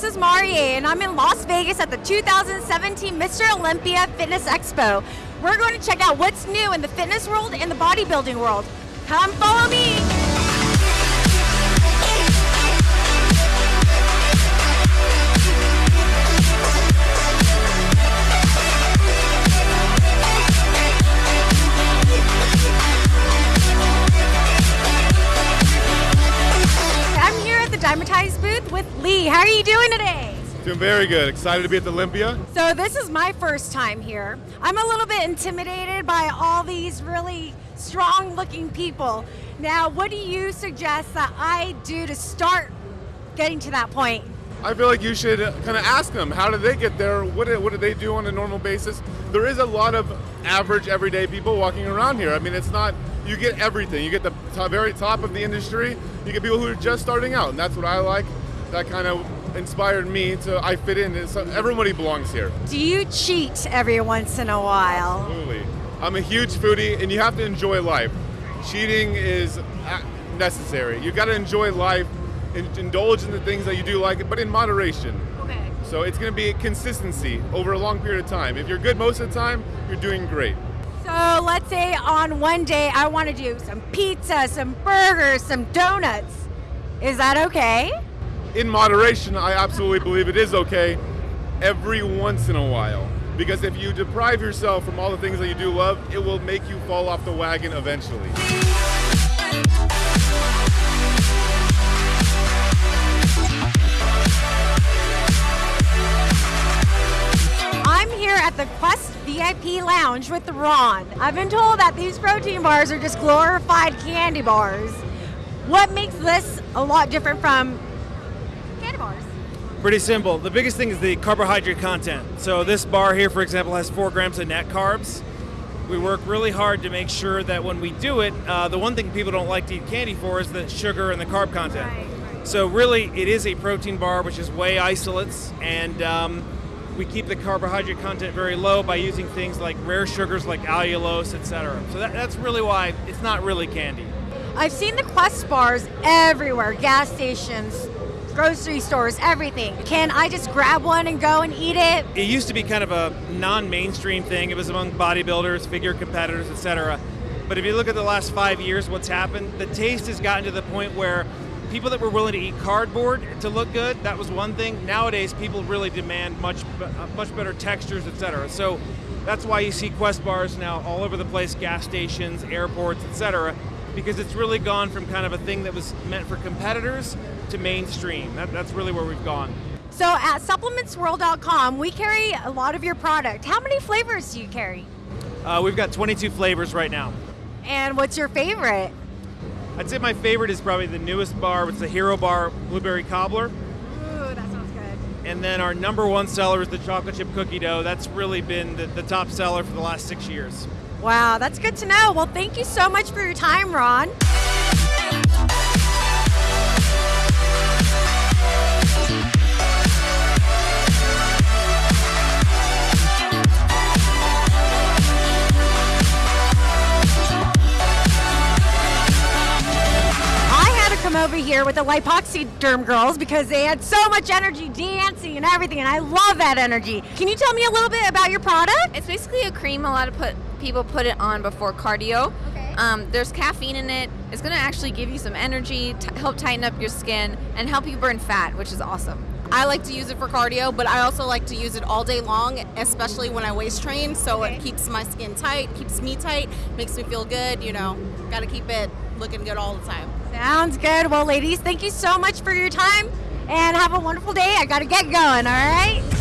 this is Marie, and I'm in Las Vegas at the 2017 Mr. Olympia Fitness Expo. We're going to check out what's new in the fitness world and the bodybuilding world. Come follow me. I'm here at the with Lee. How are you doing today? Doing very good. Excited to be at the Olympia. So this is my first time here. I'm a little bit intimidated by all these really strong looking people. Now, what do you suggest that I do to start getting to that point? I feel like you should kind of ask them how did they get there? What did, what do they do on a normal basis? There is a lot of average, everyday people walking around here. I mean, it's not you get everything. You get the top, very top of the industry. You get people who are just starting out, and that's what I like. That kind of inspired me to I fit in. It's, everybody belongs here. Do you cheat every once in a while? Absolutely. I'm a huge foodie, and you have to enjoy life. Cheating is uh, necessary. You got to enjoy life, and indulge in the things that you do like, but in moderation. Okay. So it's going to be consistency over a long period of time. If you're good most of the time, you're doing great. So let's say on one day I want to do some pizza, some burgers, some donuts. Is that okay? In moderation, I absolutely believe it is okay every once in a while. Because if you deprive yourself from all the things that you do love, it will make you fall off the wagon eventually. I'm here at the Quest VIP Lounge with Ron. I've been told that these protein bars are just glorified candy bars. What makes this a lot different from bars? Pretty simple. The biggest thing is the carbohydrate content. So this bar here, for example, has four grams of net carbs. We work really hard to make sure that when we do it, uh, the one thing people don't like to eat candy for is the sugar and the carb content. Right, right. So really, it is a protein bar, which is whey isolates, and um, we keep the carbohydrate content very low by using things like rare sugars like allulose, etc. So that, that's really why it's not really candy. I've seen the Quest bars everywhere gas stations, grocery stores, everything. Can I just grab one and go and eat it? it used to be kind of a non-mainstream thing. It was among bodybuilders, figure competitors, etc. But if you look at the last five years, what's happened? The taste has gotten to the point where people that were willing to eat cardboard to look good, that was one thing. Nowadays, people really demand much, uh, much better textures, etc. So that's why you see Quest bars now all over the place, gas stations, airports, etc. Because it's really gone from kind of a thing that was meant for competitors to mainstream. That, that's really where we've gone. So at supplementsworld.com, we carry a lot of your product. How many flavors do you carry? Uh, we've got 22 flavors right now. And what's your favorite? I'd say my favorite is probably the newest bar. It's the Hero Bar Blueberry Cobbler. Ooh, that sounds good. And then our number one seller is the chocolate chip cookie dough. That's really been the, the top seller for the last six years. Wow, that's good to know. Well, thank you so much for your time, Ron. Here with the Lipoxy Derm girls because they had so much energy dancing and everything, and I love that energy. Can you tell me a little bit about your product? It's basically a cream. A lot of put people put it on before cardio. Okay. Um, there's caffeine in it. It's going to actually give you some energy, help tighten up your skin, and help you burn fat, which is awesome. I like to use it for cardio, but I also like to use it all day long, especially when I waist train. So Okay. it keeps my skin tight, keeps me tight, makes me feel good. You know, got to keep it looking good all the time. Sounds good. Well, ladies, thank you so much for your time and have a wonderful day. I got to get going, all right?